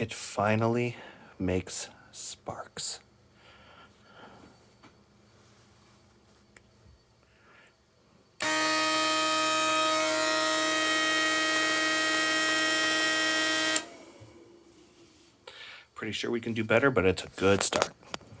It finally makes sparks. Pretty sure we can do better, but it's a good start.